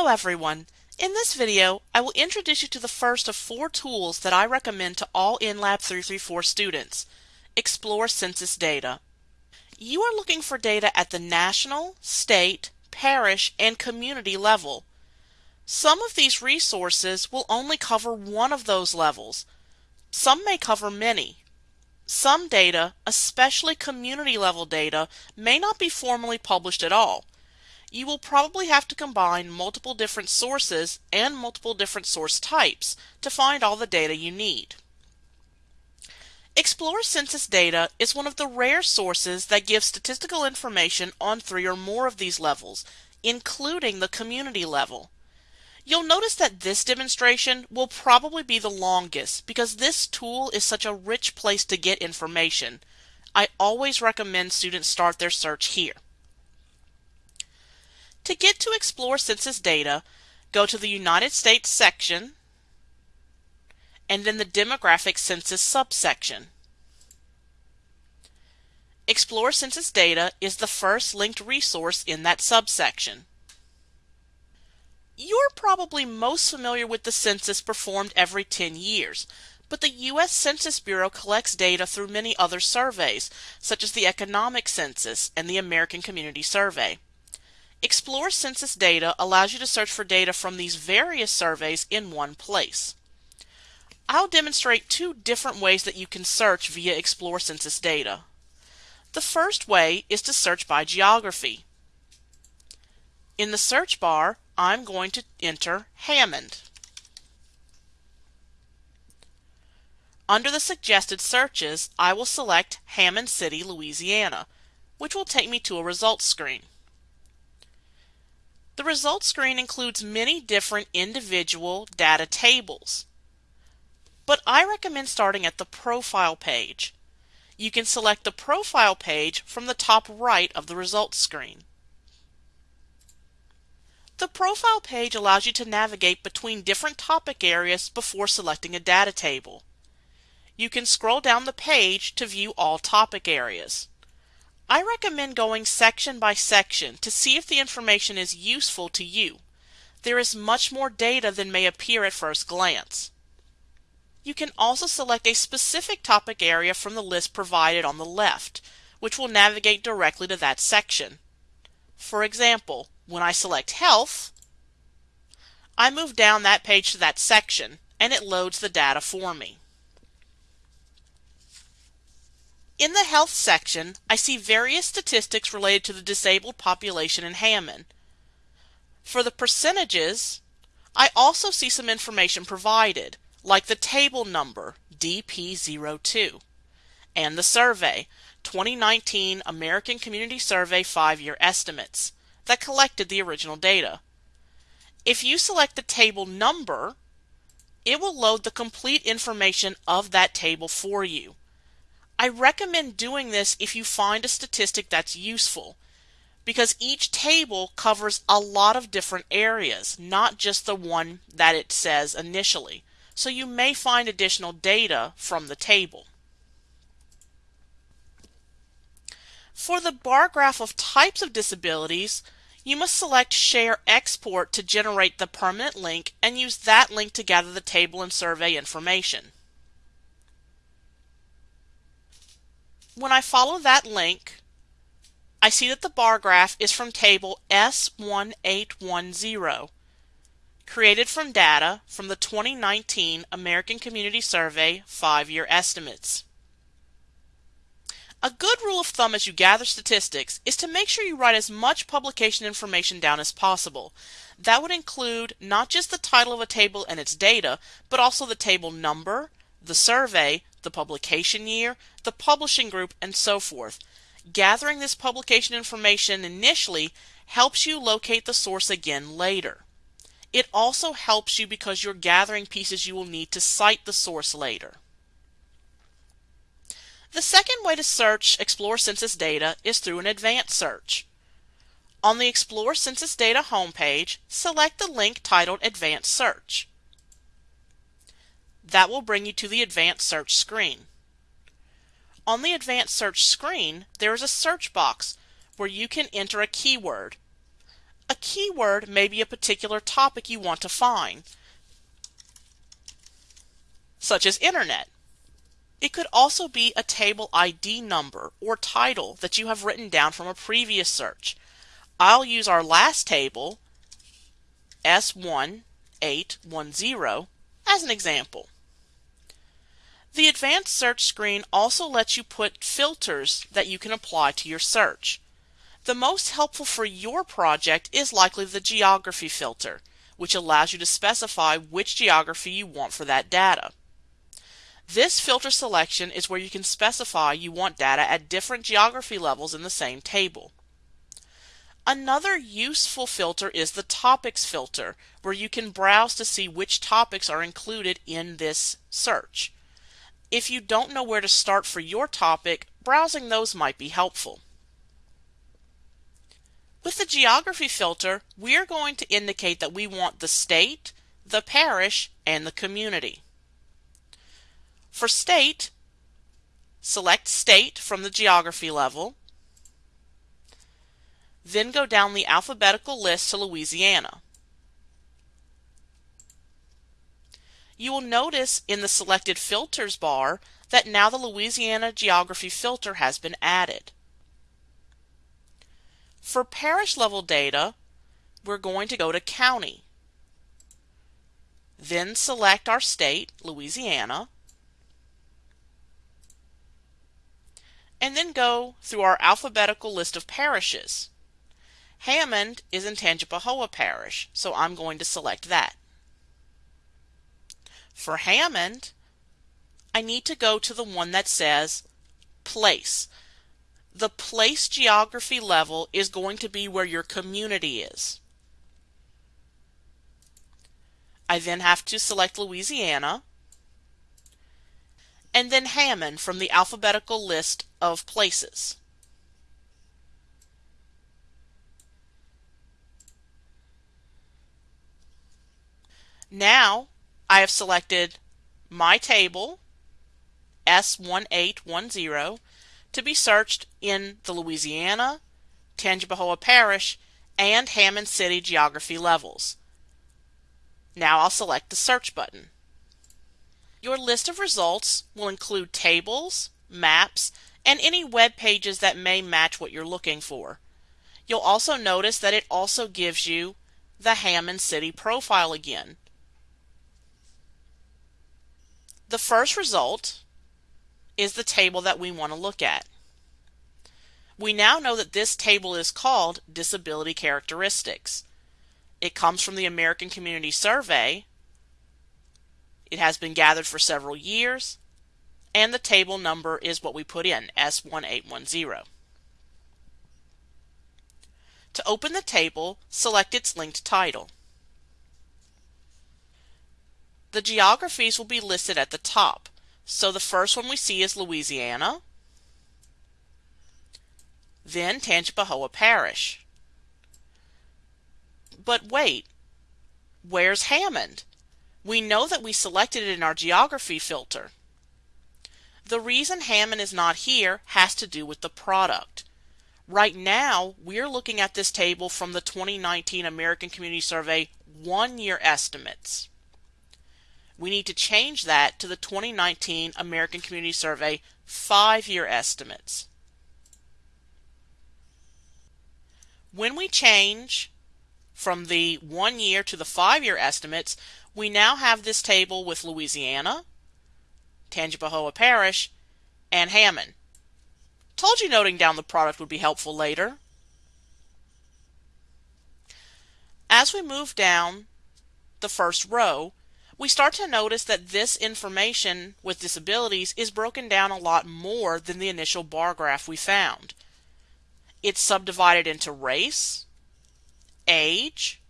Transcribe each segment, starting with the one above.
Hello everyone! In this video, I will introduce you to the first of four tools that I recommend to all NLAB 334 students, Explore Census Data. You are looking for data at the national, state, parish, and community level. Some of these resources will only cover one of those levels. Some may cover many. Some data, especially community level data, may not be formally published at all you will probably have to combine multiple different sources and multiple different source types to find all the data you need. Explore Census Data is one of the rare sources that gives statistical information on three or more of these levels, including the community level. You'll notice that this demonstration will probably be the longest because this tool is such a rich place to get information. I always recommend students start their search here. To get to Explore Census Data, go to the United States section and then the Demographic Census subsection. Explore Census Data is the first linked resource in that subsection. You're probably most familiar with the census performed every 10 years, but the U.S. Census Bureau collects data through many other surveys, such as the Economic Census and the American Community Survey. Explore Census Data allows you to search for data from these various surveys in one place. I'll demonstrate two different ways that you can search via Explore Census Data. The first way is to search by geography. In the search bar, I'm going to enter Hammond. Under the suggested searches, I will select Hammond City, Louisiana, which will take me to a results screen. The results screen includes many different individual data tables. But I recommend starting at the Profile page. You can select the Profile page from the top right of the results screen. The Profile page allows you to navigate between different topic areas before selecting a data table. You can scroll down the page to view all topic areas. I recommend going section by section to see if the information is useful to you. There is much more data than may appear at first glance. You can also select a specific topic area from the list provided on the left, which will navigate directly to that section. For example, when I select Health, I move down that page to that section and it loads the data for me. In the health section, I see various statistics related to the disabled population in Hammond. For the percentages, I also see some information provided, like the table number DP02 and the survey 2019 American Community Survey 5-year estimates that collected the original data. If you select the table number, it will load the complete information of that table for you. I recommend doing this if you find a statistic that's useful because each table covers a lot of different areas, not just the one that it says initially. So you may find additional data from the table. For the bar graph of types of disabilities, you must select Share Export to generate the permanent link and use that link to gather the table and survey information. When I follow that link, I see that the bar graph is from table S1810, created from data from the 2019 American Community Survey 5-year estimates. A good rule of thumb as you gather statistics is to make sure you write as much publication information down as possible. That would include not just the title of a table and its data, but also the table number, the survey, the publication year, the publishing group, and so forth. Gathering this publication information initially helps you locate the source again later. It also helps you because you're gathering pieces you will need to cite the source later. The second way to search Explore Census data is through an advanced search. On the Explore Census Data homepage, select the link titled Advanced Search. That will bring you to the Advanced Search screen. On the Advanced Search screen, there is a search box where you can enter a keyword. A keyword may be a particular topic you want to find, such as Internet. It could also be a table ID number or title that you have written down from a previous search. I'll use our last table, S1810, as an example. The advanced search screen also lets you put filters that you can apply to your search. The most helpful for your project is likely the geography filter, which allows you to specify which geography you want for that data. This filter selection is where you can specify you want data at different geography levels in the same table. Another useful filter is the topics filter, where you can browse to see which topics are included in this search. If you don't know where to start for your topic, browsing those might be helpful. With the geography filter, we are going to indicate that we want the state, the parish, and the community. For state, select state from the geography level, then go down the alphabetical list to Louisiana. You will notice in the selected filters bar that now the Louisiana geography filter has been added. For parish level data, we're going to go to county. Then select our state, Louisiana. and then go through our alphabetical list of parishes. Hammond is in Tangipahoa Parish, so I'm going to select that. For Hammond, I need to go to the one that says place. The place geography level is going to be where your community is. I then have to select Louisiana and then Hammond from the alphabetical list of places. Now I have selected my table S1810 to be searched in the Louisiana, Tangipahoa Parish, and Hammond City geography levels. Now I'll select the search button. Your list of results will include tables, maps, and any web pages that may match what you're looking for. You'll also notice that it also gives you the Hammond City profile again. The first result is the table that we want to look at. We now know that this table is called Disability Characteristics. It comes from the American Community Survey it has been gathered for several years, and the table number is what we put in, S1810. To open the table, select its linked title. The geographies will be listed at the top. So the first one we see is Louisiana, then Tangipahoa Parish. But wait, where's Hammond? We know that we selected it in our geography filter. The reason Hammond is not here has to do with the product. Right now, we're looking at this table from the 2019 American Community Survey one-year estimates. We need to change that to the 2019 American Community Survey five-year estimates. When we change from the one year to the five year estimates, we now have this table with Louisiana, Tangipahoa Parish, and Hammond. Told you noting down the product would be helpful later. As we move down the first row, we start to notice that this information with disabilities is broken down a lot more than the initial bar graph we found. It's subdivided into race, age,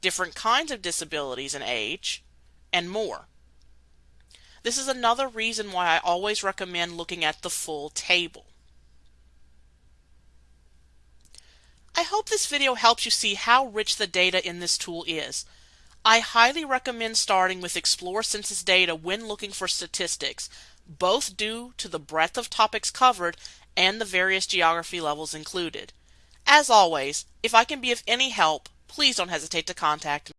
different kinds of disabilities and age, and more. This is another reason why I always recommend looking at the full table. I hope this video helps you see how rich the data in this tool is. I highly recommend starting with Explore Census data when looking for statistics, both due to the breadth of topics covered and the various geography levels included. As always, if I can be of any help, please don't hesitate to contact me.